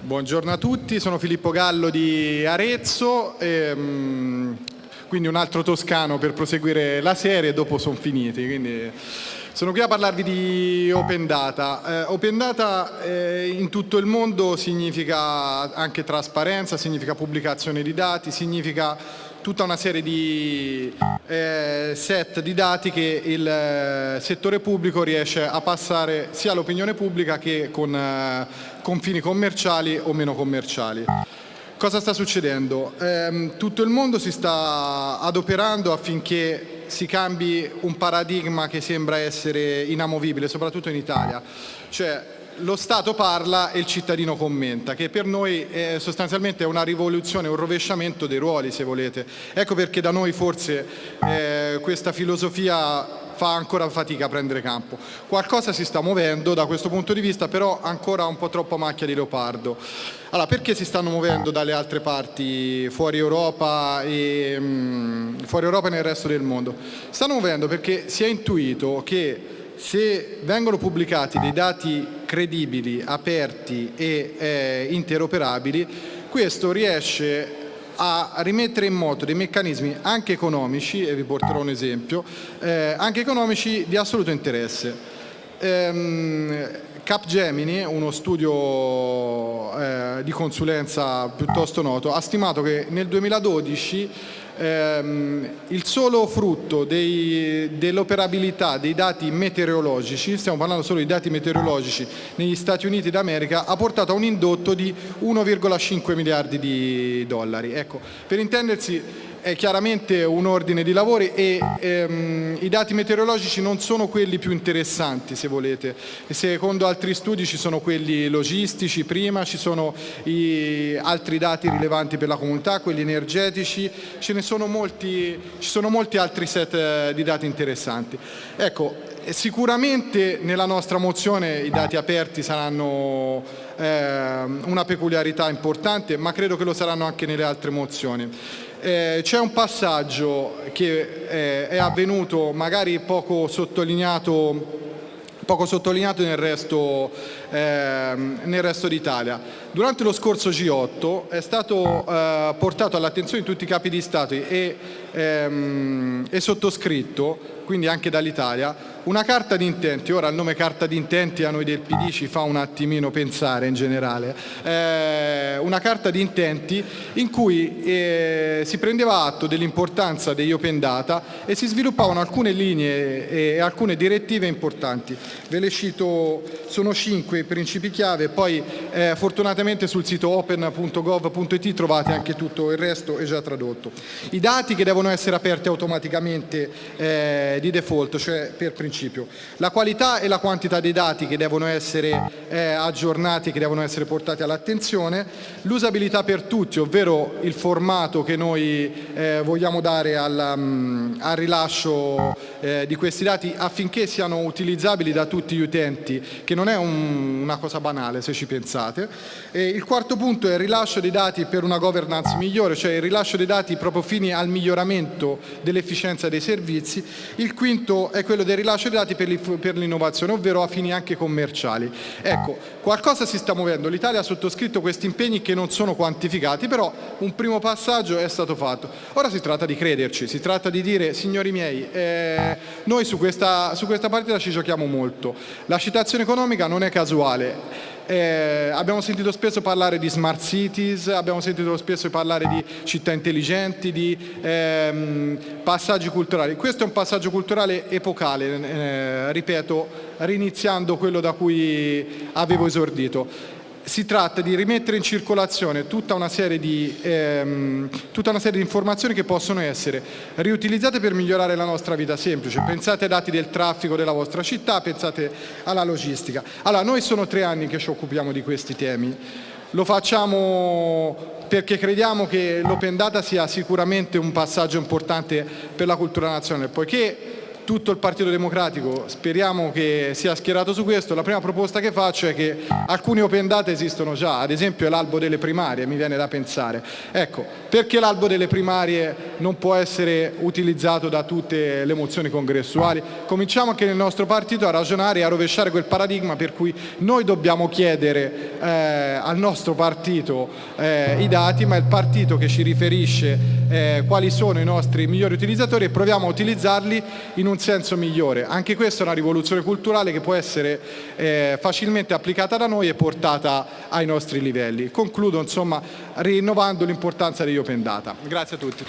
Buongiorno a tutti, sono Filippo Gallo di Arezzo, e, um, quindi un altro toscano per proseguire la serie dopo sono finiti. Quindi... Sono qui a parlarvi di Open Data. Eh, open Data eh, in tutto il mondo significa anche trasparenza, significa pubblicazione di dati, significa tutta una serie di eh, set di dati che il eh, settore pubblico riesce a passare sia all'opinione pubblica che con eh, confini commerciali o meno commerciali. Cosa sta succedendo? Eh, tutto il mondo si sta adoperando affinché si cambi un paradigma che sembra essere inamovibile, soprattutto in Italia. Cioè, lo Stato parla e il cittadino commenta, che per noi è sostanzialmente una rivoluzione, un rovesciamento dei ruoli, se volete. Ecco perché da noi forse eh, questa filosofia fa ancora fatica a prendere campo. Qualcosa si sta muovendo da questo punto di vista, però ancora un po' troppo macchia di leopardo. Allora, perché si stanno muovendo dalle altre parti, fuori Europa e, mh, mm, fuori Europa e nel resto del mondo? Stanno muovendo perché si è intuito che se vengono pubblicati dei dati credibili, aperti e eh, interoperabili, questo riesce a rimettere in moto dei meccanismi anche economici, e vi porterò un esempio, eh, anche economici di assoluto interesse. Ehm, Capgemini, uno studio di consulenza piuttosto noto, ha stimato che nel 2012 ehm, il solo frutto dell'operabilità dei dati meteorologici, stiamo parlando solo di dati meteorologici negli Stati Uniti d'America, ha portato a un indotto di 1,5 miliardi di dollari. Ecco, per intendersi è chiaramente un ordine di lavori e ehm, i dati meteorologici non sono quelli più interessanti se volete. Secondo altri studi ci sono quelli logistici prima, ci sono altri dati rilevanti per la comunità, quelli energetici, ce ne sono molti, ci sono molti altri set eh, di dati interessanti. Ecco, sicuramente nella nostra mozione i dati aperti saranno eh, una peculiarità importante, ma credo che lo saranno anche nelle altre mozioni. Eh, c'è un passaggio che eh, è avvenuto magari poco sottolineato poco sottolineato nel resto, eh, nel resto d'Italia. Durante lo scorso G8 è stato eh, portato all'attenzione di tutti i capi di Stato e, ehm, e sottoscritto, quindi anche dall'Italia, una carta di intenti, ora il nome carta di intenti a noi del PD ci fa un attimino pensare in generale, eh, una carta di intenti in cui eh, si prendeva atto dell'importanza degli open data e si sviluppavano alcune linee e alcune direttive importanti. Ve le cito, sono cinque i principi chiave, poi eh, fortunatamente sul sito open.gov.it trovate anche tutto il resto, è già tradotto. I dati che devono essere aperti automaticamente eh, di default, cioè per principio. La qualità e la quantità dei dati che devono essere eh, aggiornati, che devono essere portati all'attenzione, l'usabilità per tutti, ovvero il formato che noi eh, vogliamo dare al, um, al rilascio eh, di questi dati affinché siano utilizzabili da tutti gli utenti, che non è un, una cosa banale se ci pensate. Il quarto punto è il rilascio dei dati per una governance migliore, cioè il rilascio dei dati proprio fini al miglioramento dell'efficienza dei servizi. Il quinto è quello del rilascio dati per l'innovazione, ovvero a fini anche commerciali. Ecco, qualcosa si sta muovendo, l'Italia ha sottoscritto questi impegni che non sono quantificati, però un primo passaggio è stato fatto. Ora si tratta di crederci, si tratta di dire, signori miei, eh, noi su questa, su questa partita ci giochiamo molto. La citazione economica non è casuale, eh, abbiamo sentito spesso parlare di smart cities, abbiamo sentito spesso parlare di città intelligenti, di ehm, passaggi culturali. Questo è un passaggio culturale epocale, eh, ripeto, riniziando quello da cui avevo esordito si tratta di rimettere in circolazione tutta una, di, ehm, tutta una serie di, informazioni che possono essere riutilizzate per migliorare la nostra vita semplice. Pensate ai dati del traffico della vostra città, pensate alla logistica. Allora, noi sono tre anni che ci occupiamo di questi temi. Lo facciamo perché crediamo che l'open data sia sicuramente un passaggio importante per la cultura nazionale, poiché tutto il Partito Democratico speriamo che sia schierato su questo. La prima proposta che faccio è che alcuni open data esistono già, ad esempio l'albo delle primarie, mi viene da pensare. Ecco, perché l'albo delle primarie non può essere utilizzato da tutte le mozioni congressuali? Cominciamo anche nel nostro partito a ragionare e a rovesciare quel paradigma per cui noi dobbiamo chiedere eh, al nostro partito eh, i dati, ma è il partito che ci riferisce eh, quali sono i nostri migliori utilizzatori e proviamo a utilizzarli in un senso migliore. Anche questa è una rivoluzione culturale che può essere eh, facilmente applicata da noi e portata ai nostri livelli. Concludo insomma rinnovando l'importanza degli open data. Grazie a tutti.